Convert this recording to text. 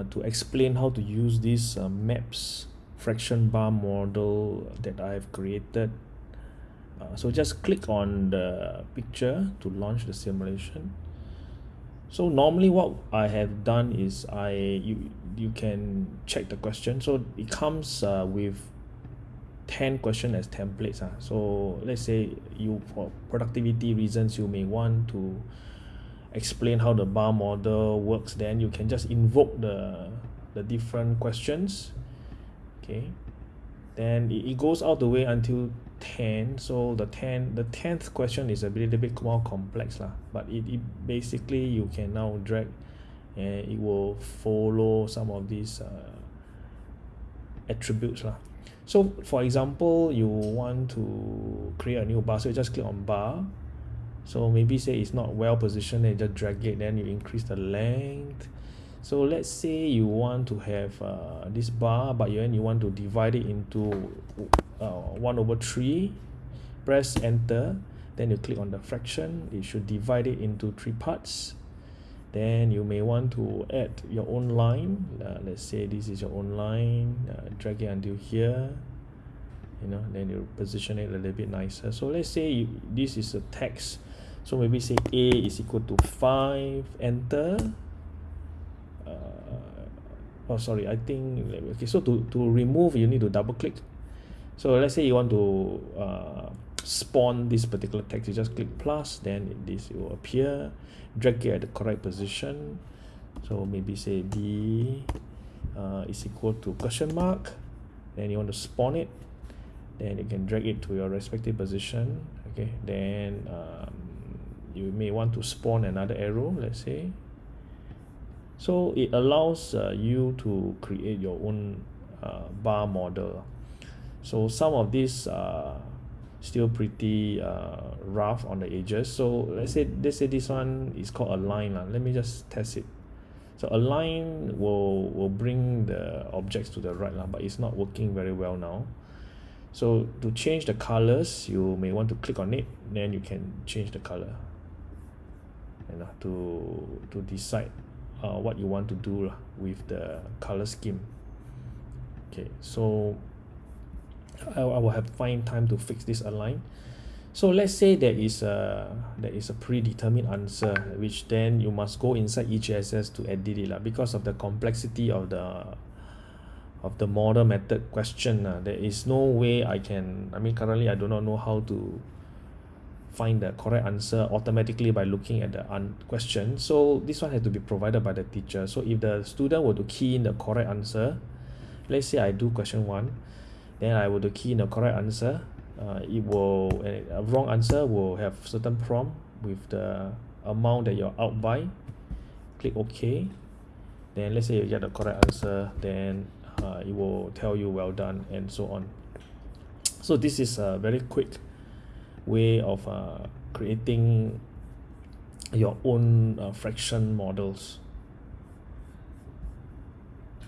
uh, to explain how to use this uh, maps fraction bar model that I've created. Uh, so just click on the picture to launch the simulation. So normally what I have done is I you you can check the question. So it comes uh, with 10 question as templates uh. so let's say you for productivity reasons you may want to explain how the bar model works then you can just invoke the the different questions. Okay. Then it, it goes all the way until 10 so the 10 the 10th question is a little bit more complex lah. But it, it basically you can now drag and it will follow some of these uh, attributes lah. So for example you want to create a new bar so you just click on bar so maybe say it's not well positioned and just drag it then you increase the length. So let's say you want to have uh, this bar but then you want to divide it into uh, 1 over 3 press enter then you click on the fraction. It should divide it into three parts. Then you may want to add your own line. Uh, let's say this is your own line. Uh, drag it until here you know then you position it a little bit nicer. So let's say you, this is a text so maybe say a is equal to 5 enter. Uh, oh sorry I think okay so to, to remove you need to double click. So let's say you want to uh, spawn this particular text you just click plus then this will appear. Drag it at the correct position. So maybe say b uh, is equal to question mark. Then you want to spawn it then you can drag it to your respective position okay? Then um, you may want to spawn another arrow let's say. So it allows uh, you to create your own uh, bar model. So some of these uh, still pretty uh, rough on the edges. So let's say let's say this one is called align uh. let me just test it. So align will will bring the objects to the right lah, but it's not working very well now so to change the colors you may want to click on it then you can change the color and know to to decide uh, what you want to do lah, with the color scheme. Okay so I, I will have find time to fix this align. So let's say there is a there is a predetermined answer which then you must go inside EJSS to edit it lah, because of the complexity of the of the model method question uh, there is no way I can I mean currently I do not know how to find the correct answer automatically by looking at the question. So this one has to be provided by the teacher. So if the student were to key in the correct answer let's say I do question one then I to key in the correct answer uh, it will a wrong answer will have certain prompt with the amount that you're out by. Click OK then let's say you get the correct answer then uh, it will tell you well done and so on. So this is a very quick way of uh, creating your own uh, fraction models